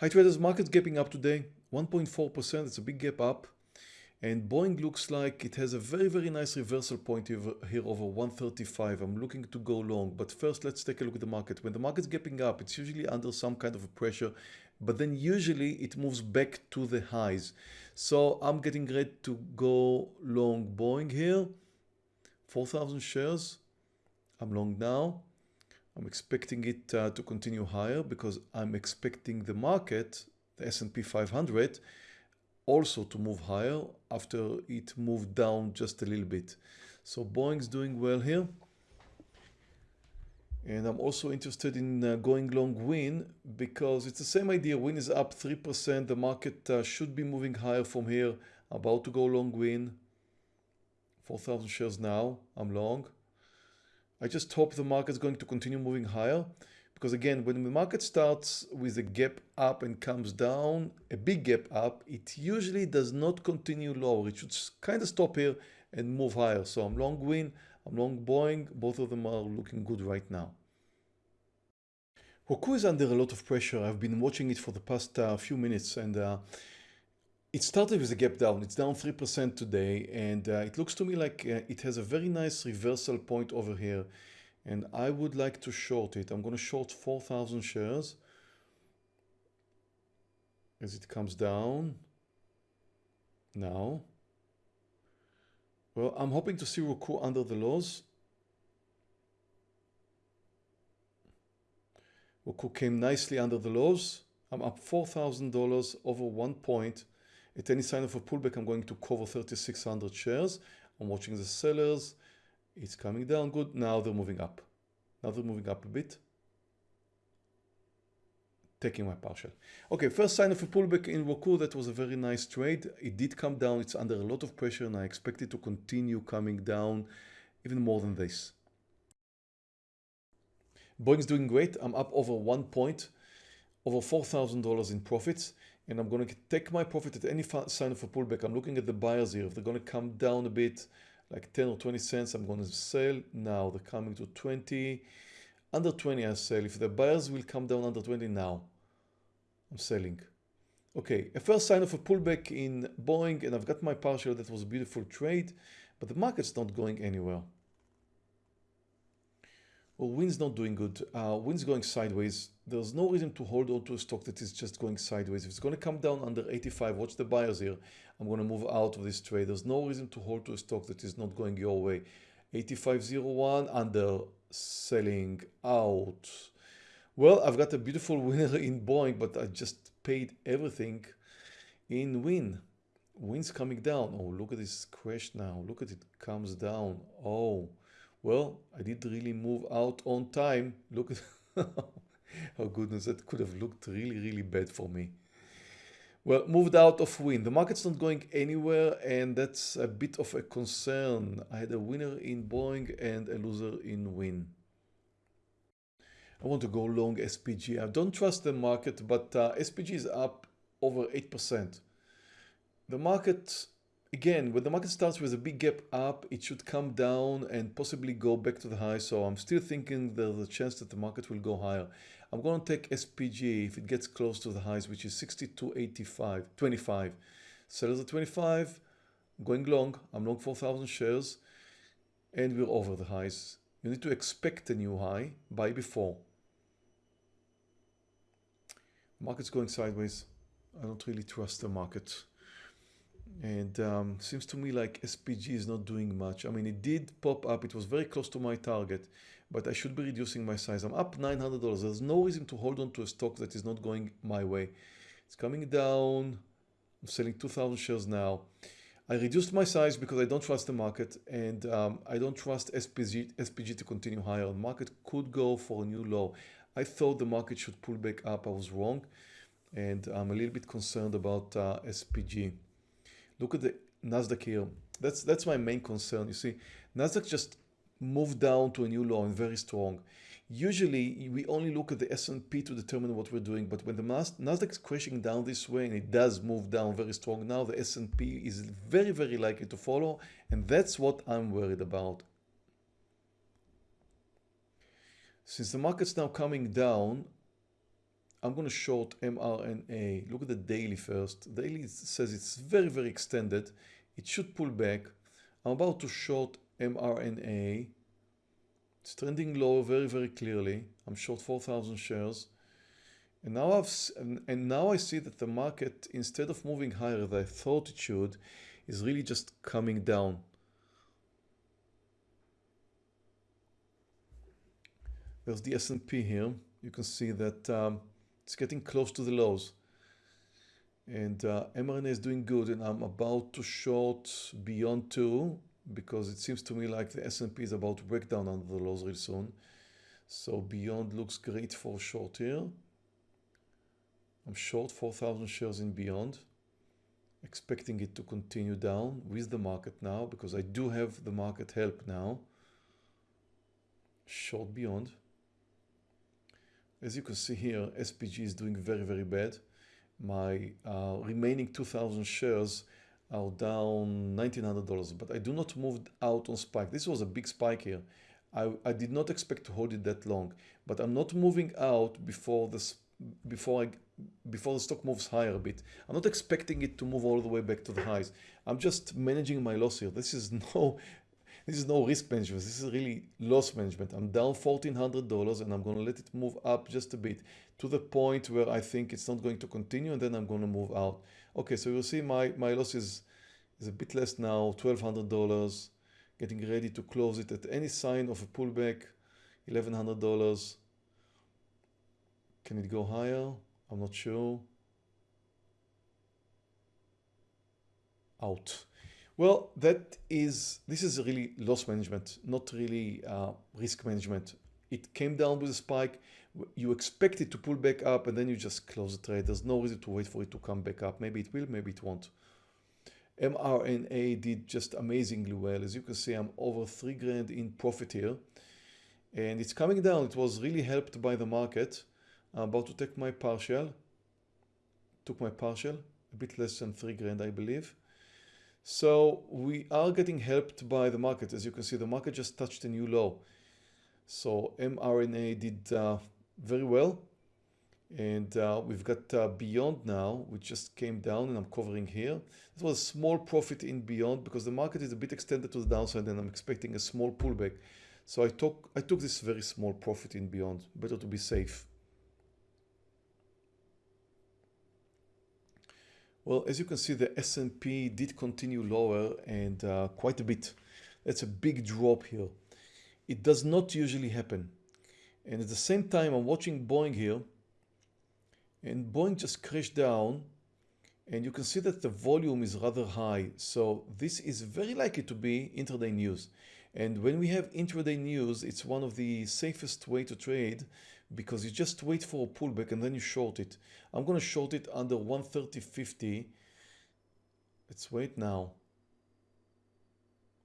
Hi traders, market's gapping up today, 1.4%, it's a big gap up. And Boeing looks like it has a very, very nice reversal point here over 135. I'm looking to go long, but first let's take a look at the market. When the market's gapping up, it's usually under some kind of a pressure, but then usually it moves back to the highs. So I'm getting ready to go long Boeing here, 4,000 shares. I'm long now. I'm expecting it uh, to continue higher because I'm expecting the market, the S&P 500, also to move higher after it moved down just a little bit. So Boeing's doing well here. And I'm also interested in uh, going long Wynn because it's the same idea. Wynn is up 3%. The market uh, should be moving higher from here. About to go long Wynn. 4,000 shares now. I'm long. I just hope the market's going to continue moving higher because again, when the market starts with a gap up and comes down, a big gap up, it usually does not continue lower. It should kind of stop here and move higher. So I'm long Wynn, I'm long Boeing. Both of them are looking good right now. Roku is under a lot of pressure. I've been watching it for the past uh, few minutes and uh, it started with a gap down. It's down 3% today and uh, it looks to me like uh, it has a very nice reversal point over here and I would like to short it. I'm going to short 4,000 shares as it comes down now. Well, I'm hoping to see Roku under the lows. Roku came nicely under the lows. I'm up $4,000 over one point. At any sign of a pullback, I'm going to cover 3,600 shares. I'm watching the sellers. It's coming down good. Now they're moving up. Now they're moving up a bit. Taking my partial. Okay, first sign of a pullback in Roku. That was a very nice trade. It did come down. It's under a lot of pressure and I expect it to continue coming down even more than this. Boeing's doing great. I'm up over one point, over $4,000 in profits and I'm going to take my profit at any sign of a pullback. I'm looking at the buyers here. If they're going to come down a bit, like 10 or 20 cents, I'm going to sell. Now they're coming to 20. Under 20, I sell. If the buyers will come down under 20 now, I'm selling. Okay, a first sign of a pullback in Boeing, and I've got my partial. That was a beautiful trade, but the market's not going anywhere. Well, Wynn's not doing good. Uh, Wynn's going sideways. There's no reason to hold on to a stock that is just going sideways. If it's going to come down under 85, watch the buyers here. I'm going to move out of this trade. There's no reason to hold to a stock that is not going your way. 85.01 under selling out. Well, I've got a beautiful winner in Boeing, but I just paid everything in Wynn. Wynn's coming down. Oh, look at this crash now. Look at it comes down. Oh. Well, I did really move out on time. Look at oh goodness, that could have looked really, really bad for me. Well, moved out of Wynn. The market's not going anywhere and that's a bit of a concern. I had a winner in Boeing and a loser in Wynn. I want to go long SPG. I don't trust the market, but uh, SPG is up over 8%. The market again, when the market starts with a big gap up, it should come down and possibly go back to the high. So I'm still thinking there's a chance that the market will go higher. I'm going to take SPG if it gets close to the highs, which is 62.85, 25. Sellers at 25, going long. I'm long 4,000 shares and we're over the highs. You need to expect a new high, buy before. Market's going sideways. I don't really trust the market and um, seems to me like SPG is not doing much. I mean, it did pop up. It was very close to my target, but I should be reducing my size. I'm up $900. There's no reason to hold on to a stock that is not going my way. It's coming down. I'm selling 2,000 shares now. I reduced my size because I don't trust the market and um, I don't trust SPG, SPG to continue higher. The market could go for a new low. I thought the market should pull back up. I was wrong and I'm a little bit concerned about uh, SPG. Look at the Nasdaq here. That's that's my main concern. You see, Nasdaq just moved down to a new low and very strong. Usually, we only look at the S&P to determine what we're doing, but when the Nasdaq is crashing down this way, and it does move down very strong now, the S&P is very, very likely to follow, and that's what I'm worried about. Since the market's now coming down, I'm going to short mRNA. Look at the daily first. Daily says it's very, very extended. It should pull back. I'm about to short mRNA. It's trending low very, very clearly. I'm short 4,000 shares. And now I've and, now I see that the market, instead of moving higher as I thought it should, is really just coming down. There's the S&P here. You can see that um, it's getting close to the lows. And uh, mRNA is doing good and I'm about to short beyond two because it seems to me like the S&P is about to break down under the lows real soon. So beyond looks great for short here. I'm short 4,000 shares in beyond, expecting it to continue down with the market now because I do have the market help now. Short beyond. As you can see here, SPG is doing very, very bad. My uh, remaining 2,000 shares are down $1,900, but I do not move out on spike. This was a big spike here. I, I did not expect to hold it that long, but I'm not moving out before this before I before the stock moves higher a bit. I'm not expecting it to move all the way back to the highs. I'm just managing my loss here. This is no this is no risk management. This is really loss management. I'm down $1,400 and I'm going to let it move up just a bit to the point where I think it's not going to continue and then I'm going to move out. Okay, so you'll see my, my loss is, is a bit less now, $1,200, getting ready to close it at any sign of a pullback, $1,100. Can it go higher? I'm not sure. Out. Well, that is, this is really loss management, not really uh, risk management. It came down with a spike. You expect it to pull back up and then you just close the trade. There's no reason to wait for it to come back up. Maybe it will, maybe it won't. mRNA did just amazingly well. As you can see, I'm over three grand in profit here and it's coming down. It was really helped by the market. I'm about to take my partial. Took my partial, a bit less than three grand, I believe. So we are getting helped by the market. As you can see, the market just touched a new low. So mRNA did uh, very well. And uh, we've got uh, Beyond now, which just came down and I'm covering here. This was a small profit in Beyond because the market is a bit extended to the downside and I'm expecting a small pullback. So I took, I took this very small profit in Beyond. Better to be safe. Well, as you can see, the S&P did continue lower and uh, quite a bit. That's a big drop here. It does not usually happen. And at the same time, I'm watching Boeing here and Boeing just crashed down and you can see that the volume is rather high. So this is very likely to be intraday news. And when we have intraday news, it's one of the safest way to trade because you just wait for a pullback and then you short it. I'm going to short it under 130.50. Let's wait now.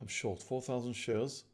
I'm short 4,000 shares.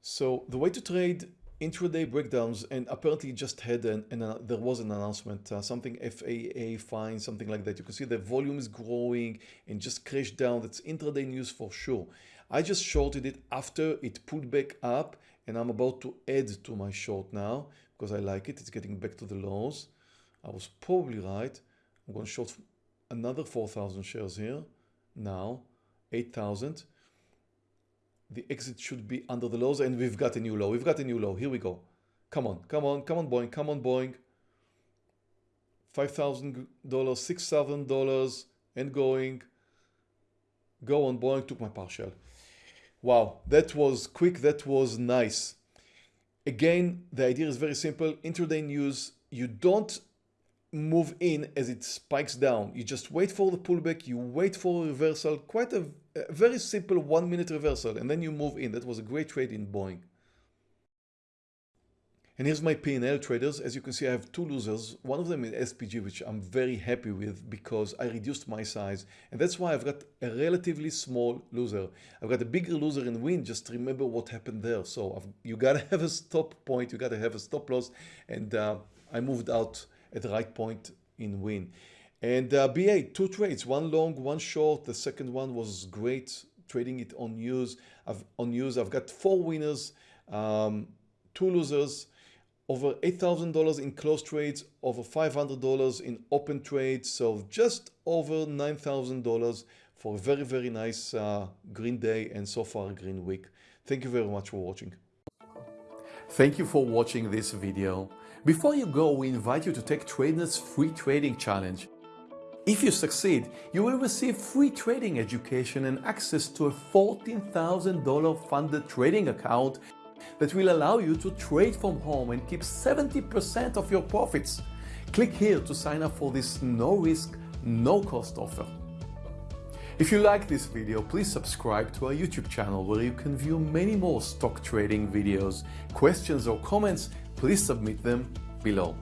So the way to trade intraday breakdowns and apparently just had an, an uh, there was an announcement uh, something FAA fine something like that you can see the volume is growing and just crashed down that's intraday news for sure I just shorted it after it pulled back up and I'm about to add to my short now because I like it. It's getting back to the lows. I was probably right. I'm going to short another 4,000 shares here. Now, 8,000. The exit should be under the lows and we've got a new low. We've got a new low. Here we go. Come on, come on, come on, Boeing, come on, Boeing. $5,000, $6,000 and going. Go on, Boeing, took my partial. Wow, that was quick, that was nice. Again, the idea is very simple. Intraday news, you don't move in as it spikes down. You just wait for the pullback, you wait for a reversal, quite a, a very simple one minute reversal, and then you move in. That was a great trade in Boeing. And here's my P&L traders. As you can see, I have two losers. One of them is SPG, which I'm very happy with because I reduced my size. And that's why I've got a relatively small loser. I've got a bigger loser in Wynn. Just remember what happened there. So I've, you got to have a stop point. You got to have a stop loss. And uh, I moved out at the right point in Wynn. And uh, BA, two trades, one long, one short. The second one was great, trading it on news. I've, on news, I've got four winners, um, two losers. Over $8,000 in closed trades, over $500 in open trades, so just over $9,000 for a very, very nice uh, green day and so far green week. Thank you very much for watching. Thank you for watching this video. Before you go, we invite you to take TradeNet's free trading challenge. If you succeed, you will receive free trading education and access to a $14,000 funded trading account that will allow you to trade from home and keep 70% of your profits. Click here to sign up for this no risk, no cost offer. If you like this video, please subscribe to our YouTube channel where you can view many more stock trading videos. Questions or comments, please submit them below.